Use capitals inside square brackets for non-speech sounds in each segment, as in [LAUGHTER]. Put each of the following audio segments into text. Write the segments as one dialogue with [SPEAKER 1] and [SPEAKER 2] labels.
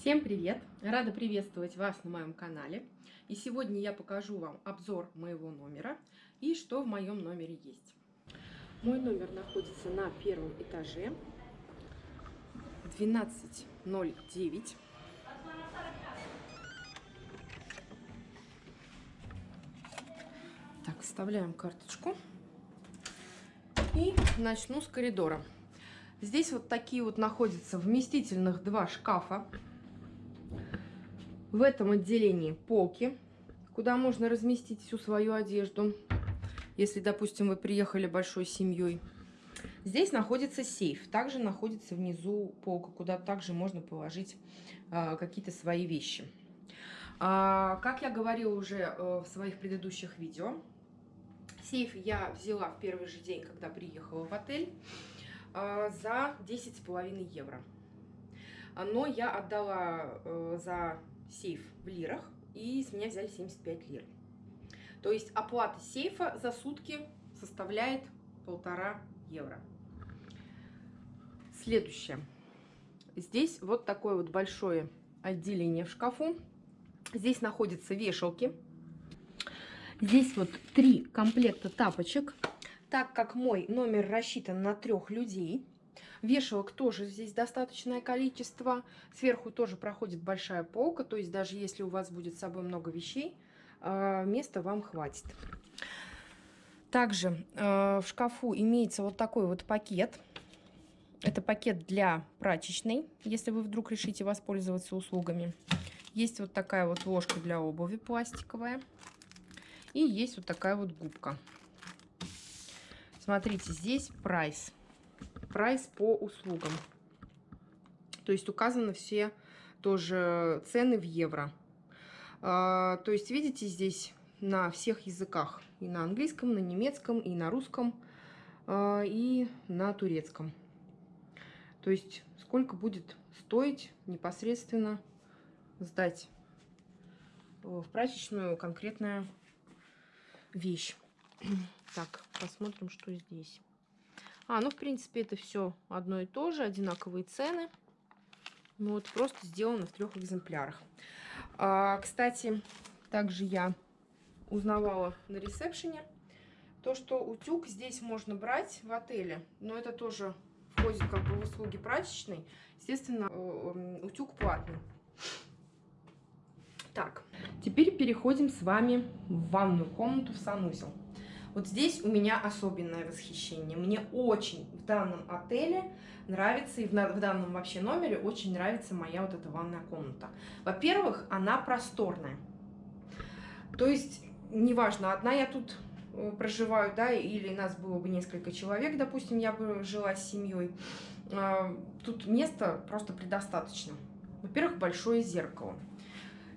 [SPEAKER 1] Всем привет! Рада приветствовать вас на моем канале. И сегодня я покажу вам обзор моего номера и что в моем номере есть. Мой номер находится на первом этаже. 1209. Так, вставляем карточку. И начну с коридора. Здесь вот такие вот находятся вместительных два шкафа в этом отделении полки, куда можно разместить всю свою одежду, если, допустим, вы приехали большой семьей. Здесь находится сейф. Также находится внизу полка, куда также можно положить э, какие-то свои вещи. А, как я говорила уже э, в своих предыдущих видео, сейф я взяла в первый же день, когда приехала в отель, э, за 10,5 евро. Но я отдала э, за сейф в лирах, и с меня взяли 75 лир. То есть оплата сейфа за сутки составляет полтора евро. Следующее. Здесь вот такое вот большое отделение в шкафу. Здесь находятся вешалки. Здесь вот три комплекта тапочек. Так как мой номер рассчитан на трех людей, Вешалок тоже здесь достаточное количество. Сверху тоже проходит большая полка, то есть даже если у вас будет с собой много вещей, э, места вам хватит. Также э, в шкафу имеется вот такой вот пакет. Это пакет для прачечной, если вы вдруг решите воспользоваться услугами. Есть вот такая вот ложка для обуви пластиковая. И есть вот такая вот губка. Смотрите, здесь прайс прайс по услугам. То есть указаны все тоже цены в евро. А, то есть видите здесь на всех языках. И на английском, на немецком, и на русском, а, и на турецком. То есть сколько будет стоить непосредственно сдать в прачечную конкретная вещь. Так, посмотрим, что здесь. А, ну, в принципе, это все одно и то же, одинаковые цены. Ну, вот просто сделано в трех экземплярах. А, кстати, также я узнавала на ресепшене, то, что утюг здесь можно брать в отеле, но это тоже входит как бы в услуги прачечной. Естественно, э, утюг платный. Так, теперь переходим с вами в ванную комнату, в санузел. Вот здесь у меня особенное восхищение. Мне очень в данном отеле нравится, и в, данном вообще номере очень нравится моя вот эта ванная комната. Во-первых, она просторная. То есть, неважно, одна я тут э, проживаю, да, или нас было бы несколько человек, допустим, я бы жила с семьей, а, тут места просто предостаточно. Во-первых, большое зеркало.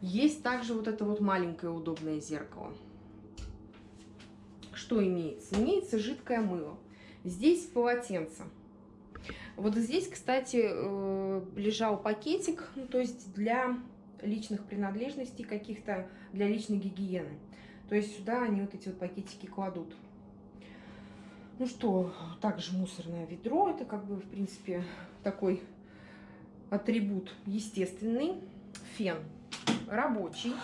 [SPEAKER 1] Есть также вот это вот маленькое удобное зеркало что имеется? Имеется жидкое мыло. Здесь полотенце. Вот здесь, кстати, э, лежал пакетик, ну, то есть для личных принадлежностей каких-то, для личной гигиены. То есть сюда они вот эти вот пакетики кладут. Ну что, также мусорное ведро, это как бы, в принципе, такой атрибут естественный. Фен рабочий,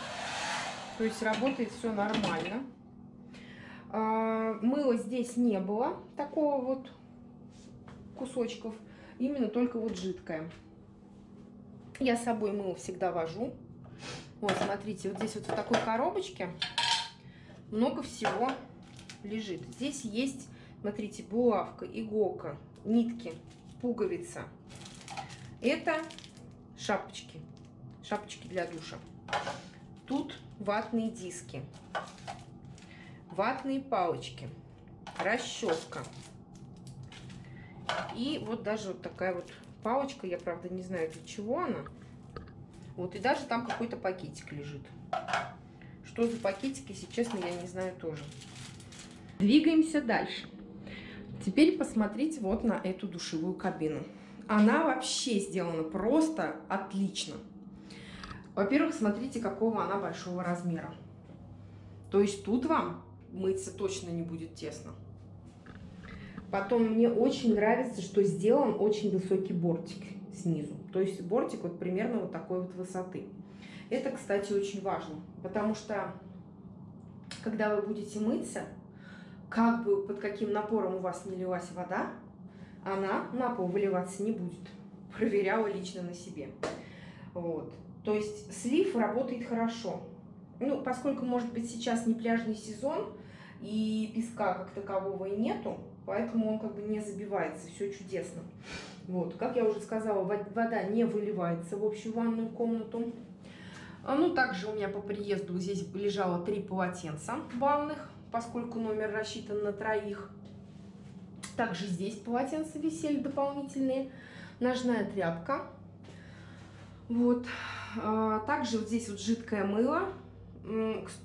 [SPEAKER 1] то есть работает все нормально. А, мыла здесь не было, такого вот кусочков, именно только вот жидкое. Я с собой мыло всегда вожу. Вот, смотрите, вот здесь вот в такой коробочке много всего лежит. Здесь есть, смотрите, булавка, иголка, нитки, пуговица. Это шапочки, шапочки для душа. Тут ватные диски ватные палочки, расческа. И вот даже вот такая вот палочка, я правда не знаю для чего она. Вот и даже там какой-то пакетик лежит. Что за пакетик, если честно, я не знаю тоже. Двигаемся дальше. Теперь посмотрите вот на эту душевую кабину. Она вообще сделана просто отлично. Во-первых, смотрите, какого она большого размера. То есть тут вам мыться точно не будет тесно. Потом мне очень нравится, что сделан очень высокий бортик. снизу. То есть бортик вот примерно вот такой вот высоты. Это, кстати, очень важно, потому что когда вы будете мыться, как бы под каким напором у вас не лилась вода, она на пол выливаться не будет. [LAUGHS] Проверяла лично на себе. Вот. То есть слив работает хорошо. Ну, поскольку, может быть, сейчас не пляжный сезон, и песка как такового и нету, поэтому он как бы не забивается, все чудесно. Вот, как я уже сказала, вода не выливается в общую ванную комнату. А, ну, также у меня по приезду здесь лежало три полотенца ванных, поскольку номер рассчитан на троих. Также здесь полотенца висели дополнительные, ножная тряпка. Вот. А, также вот здесь вот жидкое мыло.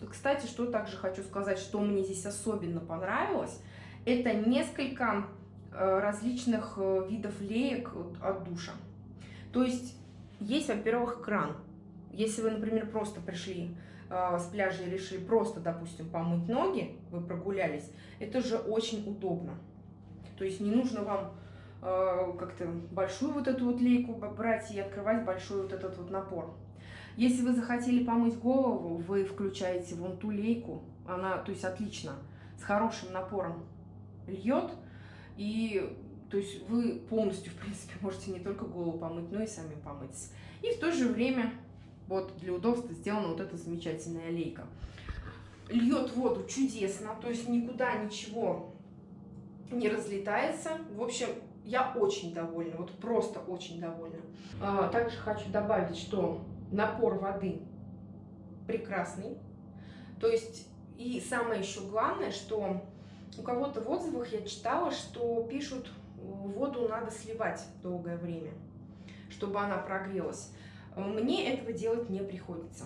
[SPEAKER 1] Кстати, что также хочу сказать, что мне здесь особенно понравилось, это несколько э, различных э, видов леек от душа. То есть есть, во-первых, кран. Если вы, например, просто пришли э, с пляжа и решили просто, допустим, помыть ноги, вы прогулялись, это же очень удобно. То есть не нужно вам э, как-то большую вот эту вот лейку брать и открывать большой вот этот вот напор. Если вы захотели помыть голову, вы включаете вон ту лейку, она, то есть отлично, с хорошим напором льет, и то есть вы полностью, в принципе, можете не только голову помыть, но и сами помыться. И в то же время, вот для удобства сделана вот эта замечательная лейка. Льет воду чудесно, то есть никуда ничего не разлетается. В общем, я очень довольна, вот просто очень довольна. А, также хочу добавить, что напор воды прекрасный. То есть, и самое еще главное, что у кого-то в отзывах я читала, что пишут, воду надо сливать долгое время, чтобы она прогрелась. Мне этого делать не приходится.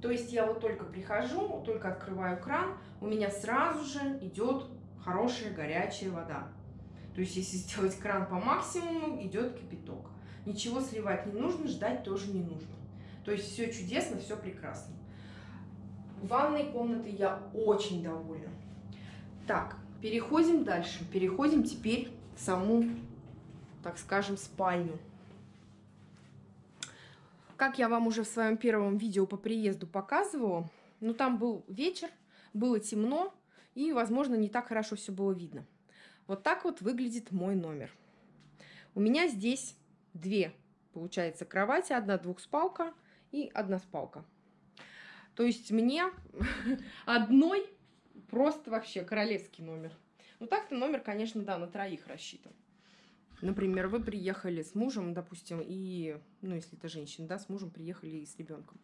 [SPEAKER 1] То есть я вот только прихожу, только открываю кран, у меня сразу же идет хорошая горячая вода. То есть если сделать кран по максимуму, идет кипяток. Ничего сливать не нужно, ждать тоже не нужно. То есть все чудесно, все прекрасно. Ванной комнатой я очень довольна. Так, переходим дальше. Переходим теперь в саму, так скажем, спальню. Как я вам уже в своем первом видео по приезду показывала, ну там был вечер, было темно, и, возможно, не так хорошо все было видно. Вот так вот выглядит мой номер. У меня здесь две, получается, кровати, одна двухспалка и одна спалка. То есть мне [LAUGHS] одной просто вообще королевский номер. Ну так-то номер, конечно, да, на троих рассчитан. Например, вы приехали с мужем, допустим, и, ну, если это женщина, да, с мужем приехали и с ребенком.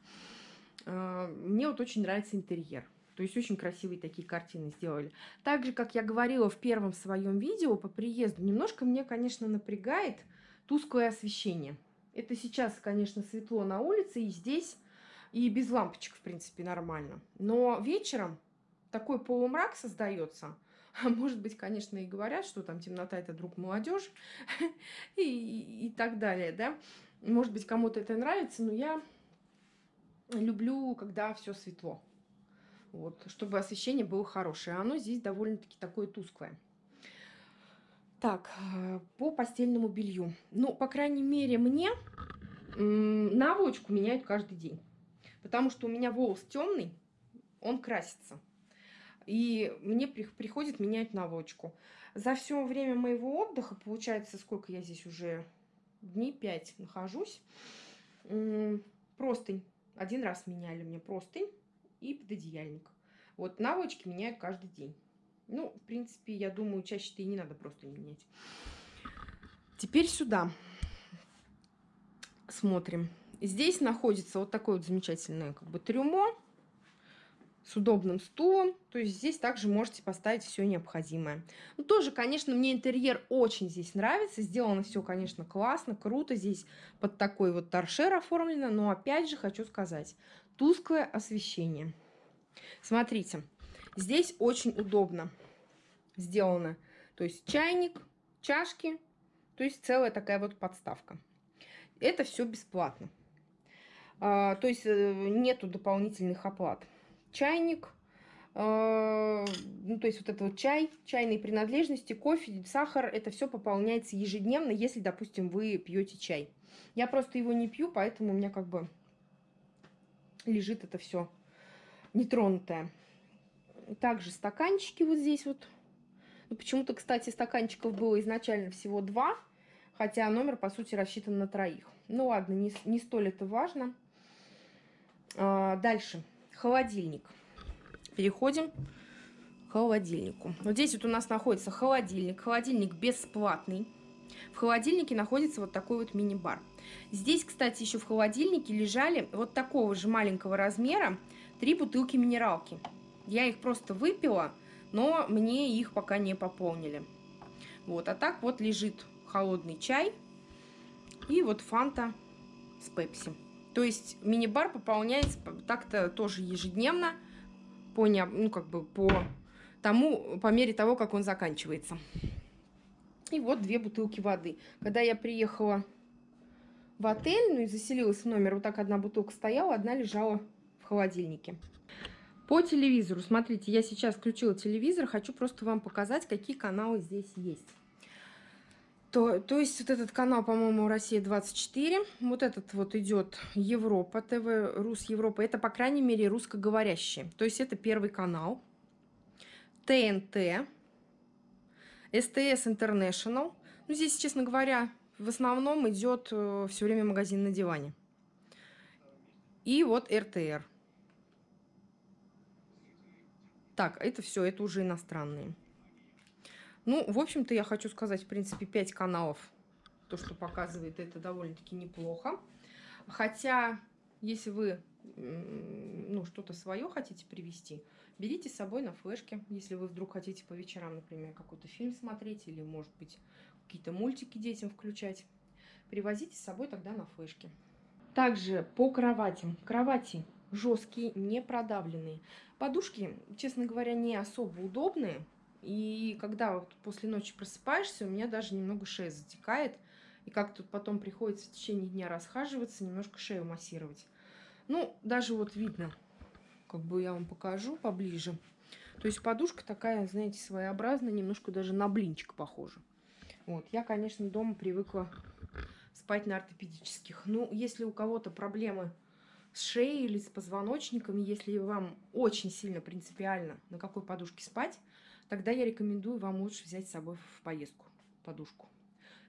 [SPEAKER 1] А, мне вот очень нравится интерьер. То есть очень красивые такие картины сделали. Так же, как я говорила в первом своем видео по приезду, немножко мне, конечно, напрягает тусклое освещение. Это сейчас, конечно, светло на улице, и здесь, и без лампочек, в принципе, нормально. Но вечером такой полумрак создается. [LAUGHS] А может быть, конечно, и говорят, что там темнота – это друг молодежи [LAUGHS] и, и, и так далее, да. Может быть, кому-то это нравится, но я люблю, когда все светло. Вот, чтобы освещение было хорошее. А оно здесь довольно-таки такое тусклое. Так, э, по постельному белью. Ну, по крайней мере, мне наволочку меняют каждый день. Потому что у меня волос темный, он красится. И мне приходит менять наволочку. За все время моего отдыха, получается, сколько я здесь уже дней 5 нахожусь, простынь. Один раз меняли мне простынь и пододеяльник. Вот наволочки меняют каждый день. Ну, в принципе, я думаю, чаще-то и не надо просто менять. Теперь сюда смотрим. Здесь находится вот такое вот замечательное как бы трюмо с удобным стулом. То есть здесь также можете поставить все необходимое. Ну, тоже, конечно, мне интерьер очень здесь нравится. Сделано все, конечно, классно, круто. Здесь под такой вот торшер оформлено. Но опять же хочу сказать, тусклое освещение. Смотрите, здесь очень удобно сделано. То есть чайник, чашки, то есть целая такая вот подставка. Это все бесплатно. А, то есть э, нету дополнительных оплат. Чайник, а, ну, то есть вот это вот чай, чайные принадлежности, кофе, сахар, это все пополняется ежедневно, если, допустим, вы пьете чай. Я просто его не пью, поэтому у меня как бы лежит это все нетронутое. Также стаканчики вот здесь вот. Ну, Почему-то, кстати, стаканчиков было изначально всего два, хотя номер, по сути, рассчитан на троих. Ну ладно, не, не столь это важно. А, дальше. Холодильник. Переходим к холодильнику. Вот здесь вот у нас находится холодильник. Холодильник бесплатный. В холодильнике находится вот такой вот мини-бар. Здесь, кстати, еще в холодильнике лежали вот такого же маленького размера три бутылки минералки. Я их просто выпила, но мне их пока не пополнили. Вот, а так вот лежит холодный чай и вот фанта с пепси. То есть мини-бар пополняется так-то тоже ежедневно, по, ну, как бы по тому, по мере того, как он заканчивается. И вот две бутылки воды. Когда я приехала в отель, ну и заселилась в номер, вот так одна бутылка стояла, одна лежала в холодильнике. По телевизору, смотрите, я сейчас включила телевизор, хочу просто вам показать, какие каналы здесь есть. То, то есть вот этот канал, по-моему, Россия-24, вот этот вот идет Европа ТВ, Рус Европа, это, по крайней мере, русскоговорящие. То есть это первый канал. ТНТ, СТС International. Ну, здесь, честно говоря, в основном идет э, все время магазин на диване. И вот РТР. Так, это все, это уже иностранные. Ну, в общем-то, я хочу сказать, в принципе, 5 каналов. То, что показывает, это довольно-таки неплохо. Хотя, если вы ну, что-то свое хотите привести, берите с собой на флешке, если вы вдруг хотите по вечерам, например, какой-то фильм смотреть или, может быть, какие-то мультики детям включать. Привозите с собой тогда на флешке. Также по кроватям. Кровати жесткие, не продавленные. Подушки, честно говоря, не особо удобные. И когда вот после ночи просыпаешься, у меня даже немного шея затекает. И как тут потом приходится в течение дня расхаживаться, немножко шею массировать. Ну, даже вот видно, как бы я вам покажу поближе. То есть подушка такая, знаете, своеобразная, немножко даже на блинчик похожа. Вот, я, конечно, дома привыкла спать на ортопедических. Ну, если у кого-то проблемы с шеей или с позвоночником, если вам очень сильно принципиально, на какой подушке спать, тогда я рекомендую вам лучше взять с собой в поездку подушку.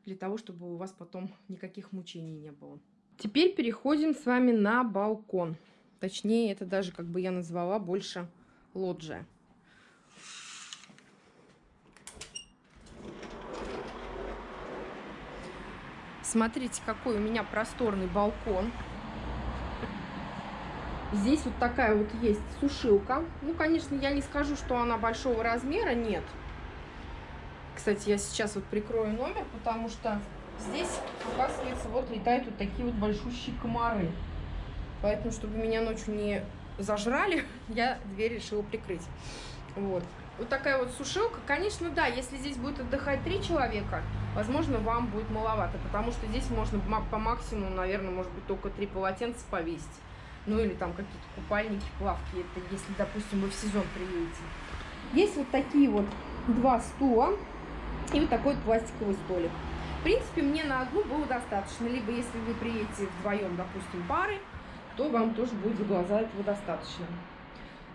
[SPEAKER 1] Для того, чтобы у вас потом никаких мучений не было. Теперь переходим с вами на балкон. Точнее, это даже, как бы я назвала, больше лоджия. Смотрите, какой у меня просторный балкон. Здесь вот такая вот есть сушилка. Ну, конечно, я не скажу, что она большого размера, нет. Кстати, я сейчас вот прикрою номер, потому что здесь, оказывается, вот летают вот такие вот большущие комары. Поэтому, чтобы меня ночью не зажрали, [LAUGHS] я дверь решила прикрыть. Вот. Вот такая вот сушилка. Конечно, да, если здесь будет отдыхать три человека, возможно, вам будет маловато, потому что здесь можно по максимуму, наверное, может быть, только три полотенца повесить. Ну или там какие-то купальники, плавки, это если, допустим, вы в сезон приедете. Есть вот такие вот два стула и вот такой вот пластиковый столик. В принципе, мне на одну было достаточно. Либо если вы приедете вдвоем, допустим, пары, то вам тоже будет за глаза этого достаточно.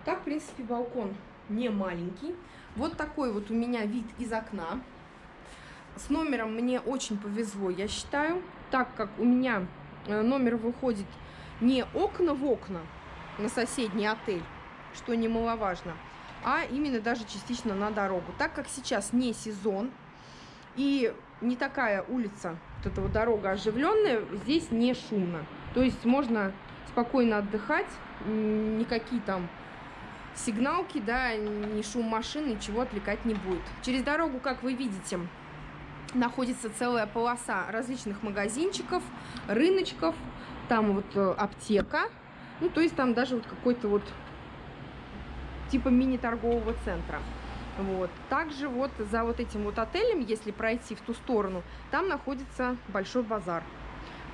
[SPEAKER 1] Так, в принципе, балкон не маленький. Вот такой вот у меня вид из окна. С номером мне очень повезло, я считаю, так как у меня э, номер выходит не окна в окна на соседний отель, что немаловажно, а именно даже частично на дорогу. Так как сейчас не сезон и не такая улица, вот эта вот дорога оживленная, здесь не шумно. То есть можно спокойно отдыхать, никакие там сигналки, да, ни шум машин, ничего отвлекать не будет. Через дорогу, как вы видите, находится целая полоса различных магазинчиков, рыночков, там вот э, аптека, ну, то есть там даже вот какой-то вот типа мини-торгового центра. Вот. Также вот за вот этим вот отелем, если пройти в ту сторону, там находится большой базар.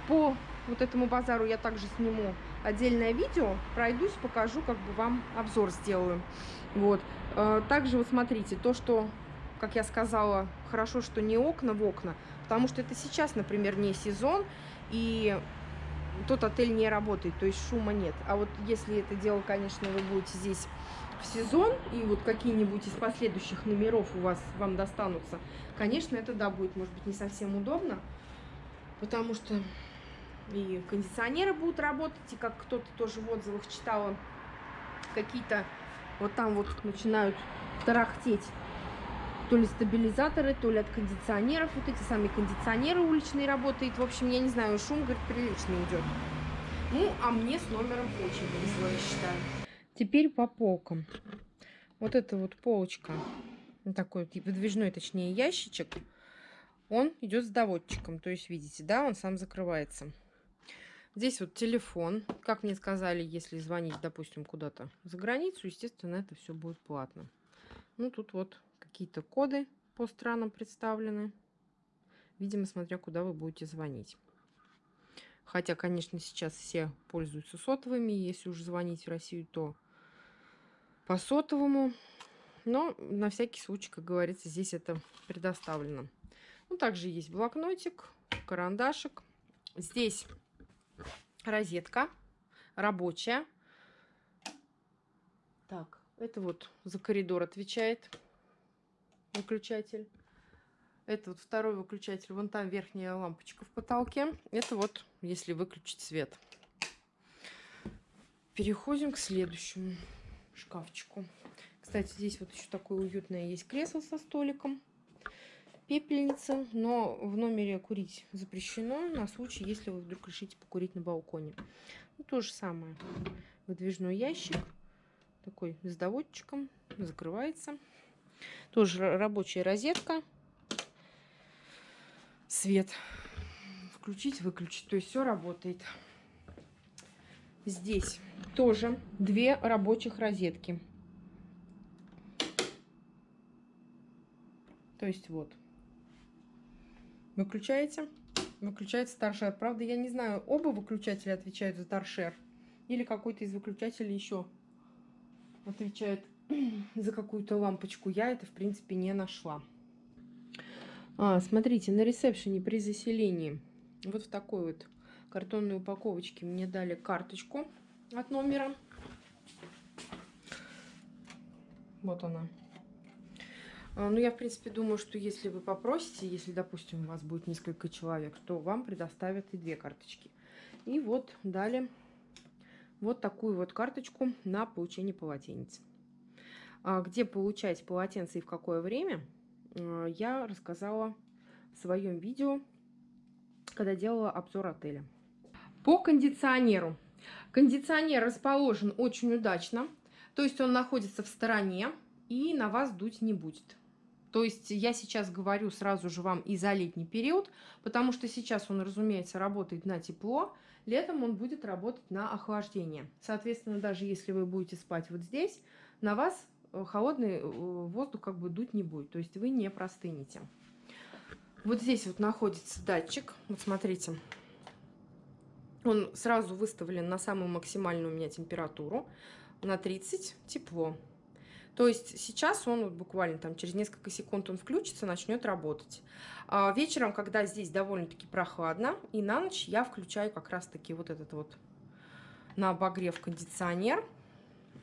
[SPEAKER 1] По вот этому базару я также сниму отдельное видео, пройдусь, покажу, как бы вам обзор сделаю. Вот. Э, также вот смотрите, то, что как я сказала, хорошо, что не окна в окна, потому что это сейчас, например, не сезон, и тот отель не работает, то есть шума нет. А вот если это дело, конечно, вы будете здесь в сезон, и вот какие-нибудь из последующих номеров у вас вам достанутся, конечно, это, да, будет, может быть, не совсем удобно, потому что и кондиционеры будут работать, и как кто-то тоже в отзывах читала, какие-то вот там вот начинают тарахтеть то ли стабилизаторы, то ли от кондиционеров. Вот эти самые кондиционеры уличные работают. В общем, я не знаю, шум, говорит, приличный идет. Ну, а мне с номером очень повезло, я считаю. Теперь по полкам. Вот эта вот полочка, такой вот выдвижной, точнее, ящичек, он идет с доводчиком. То есть, видите, да, он сам закрывается. Здесь вот телефон. Как мне сказали, если звонить, допустим, куда-то за границу, естественно, это все будет платно. Ну, тут вот какие-то коды по странам представлены. Видимо, смотря куда вы будете звонить. Хотя, конечно, сейчас все пользуются сотовыми. Если уже звонить в Россию, то по сотовому. Но на всякий случай, как говорится, здесь это предоставлено. Ну, также есть блокнотик, карандашик. Здесь розетка рабочая. Так, это вот за коридор отвечает выключатель. Это вот второй выключатель. Вон там верхняя лампочка в потолке. Это вот если выключить свет. Переходим к следующему шкафчику. Кстати, здесь вот еще такое уютное есть кресло со столиком. Пепельница, но в номере курить запрещено на случай, если вы вдруг решите покурить на балконе. Ну, то же самое. Выдвижной ящик. Такой с доводчиком. Закрывается. Тоже рабочая розетка. Свет. Включить, выключить. То есть все работает. Здесь тоже две рабочих розетки. То есть вот. Выключаете. Выключается торшер. Правда, я не знаю, оба выключателя отвечают за торшер. Или какой-то из выключателей еще отвечает [CLEARS THROAT] за какую-то лампочку. Я это, в принципе, не нашла. А, смотрите, на ресепшене при заселении вот в такой вот картонной упаковочке мне дали карточку от номера. Вот она. А, ну, я, в принципе, думаю, что если вы попросите, если, допустим, у вас будет несколько человек, то вам предоставят и две карточки. И вот дали вот такую вот карточку на получение полотенец. А, где получать полотенце и в какое время, а, я рассказала в своем видео, когда делала обзор отеля. По кондиционеру. Кондиционер расположен очень удачно, то есть он находится в стороне и на вас дуть не будет. То есть я сейчас говорю сразу же вам и за летний период, потому что сейчас он, разумеется, работает на тепло, летом он будет работать на охлаждение. Соответственно, даже если вы будете спать вот здесь, на вас холодный э, воздух как бы дуть не будет, то есть вы не простынете. Вот здесь вот находится датчик, вот смотрите, он сразу выставлен на самую максимальную у меня температуру, на 30 тепло. То есть сейчас он вот буквально там через несколько секунд он включится, начнет работать. А вечером, когда здесь довольно-таки прохладно, и на ночь я включаю как раз-таки вот этот вот на обогрев кондиционер.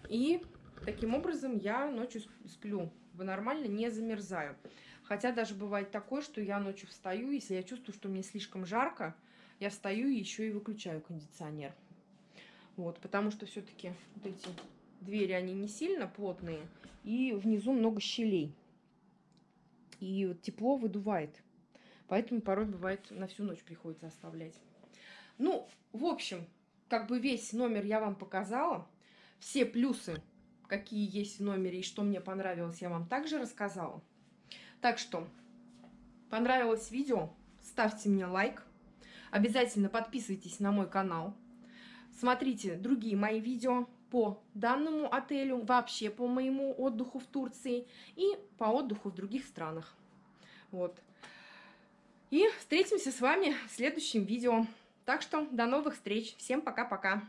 [SPEAKER 1] И Таким образом, я ночью сплю нормально, не замерзаю. Хотя даже бывает такое, что я ночью встаю, если я чувствую, что мне слишком жарко, я встаю и еще и выключаю кондиционер. Вот, потому что все-таки вот эти двери, они не сильно плотные, и внизу много щелей. И вот тепло выдувает. Поэтому порой бывает на всю ночь приходится оставлять. Ну, в общем, как бы весь номер я вам показала. Все плюсы какие есть в номере и что мне понравилось, я вам также рассказала. Так что, понравилось видео, ставьте мне лайк. Обязательно подписывайтесь на мой канал. Смотрите другие мои видео по данному отелю, вообще по моему отдыху в Турции и по отдыху в других странах. Вот. И встретимся с вами в следующем видео. Так что до новых встреч. Всем пока-пока.